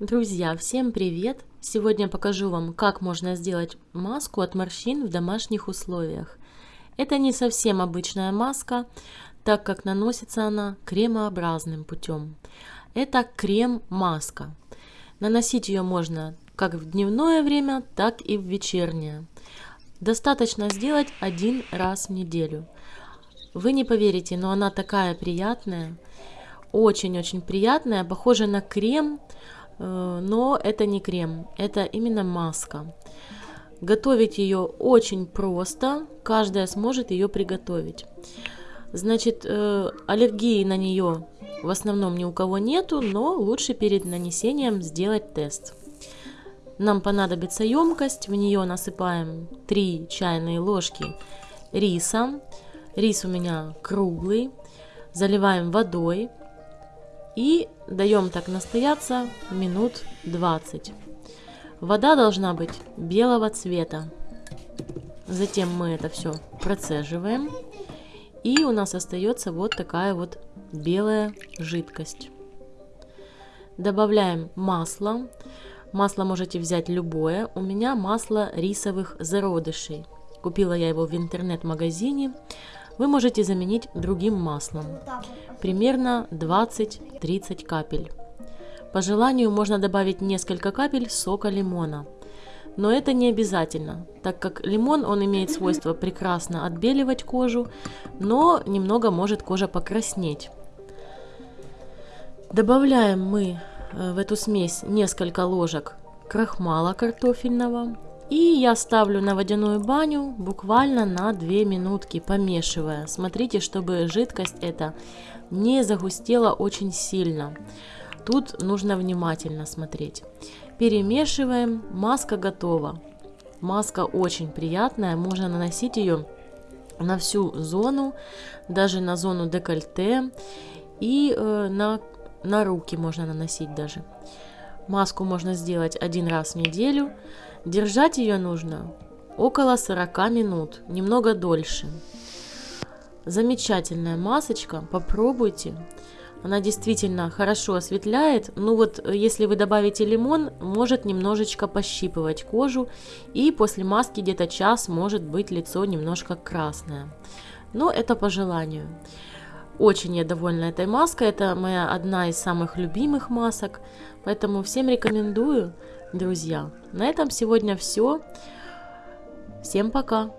Друзья, всем привет! Сегодня покажу вам, как можно сделать маску от морщин в домашних условиях. Это не совсем обычная маска, так как наносится она кремообразным путем. Это крем-маска. Наносить ее можно как в дневное время, так и в вечернее. Достаточно сделать один раз в неделю. Вы не поверите, но она такая приятная, очень-очень приятная, похожа на крем, но это не крем, это именно маска. Готовить ее очень просто, каждая сможет ее приготовить. Значит, э, аллергии на нее в основном ни у кого нету, но лучше перед нанесением сделать тест. Нам понадобится емкость, в нее насыпаем 3 чайные ложки риса. Рис у меня круглый. Заливаем водой. И даем так настояться минут 20. Вода должна быть белого цвета. Затем мы это все процеживаем. И у нас остается вот такая вот белая жидкость. Добавляем масло. Масло можете взять любое. У меня масло рисовых зародышей. Купила я его в интернет-магазине вы можете заменить другим маслом, примерно 20-30 капель. По желанию можно добавить несколько капель сока лимона. Но это не обязательно, так как лимон он имеет свойство прекрасно отбеливать кожу, но немного может кожа покраснеть. Добавляем мы э, в эту смесь несколько ложек крахмала картофельного, и я ставлю на водяную баню буквально на 2 минутки, помешивая. Смотрите, чтобы жидкость эта не загустела очень сильно. Тут нужно внимательно смотреть. Перемешиваем, маска готова. Маска очень приятная, можно наносить ее на всю зону, даже на зону декольте и э, на, на руки можно наносить даже. Маску можно сделать один раз в неделю. Держать ее нужно около 40 минут, немного дольше. Замечательная масочка, попробуйте. Она действительно хорошо осветляет. Ну вот, если вы добавите лимон, может немножечко пощипывать кожу. И после маски где-то час может быть лицо немножко красное. Но это по желанию. Очень я довольна этой маской. Это моя одна из самых любимых масок. Поэтому всем рекомендую, друзья. На этом сегодня все. Всем пока!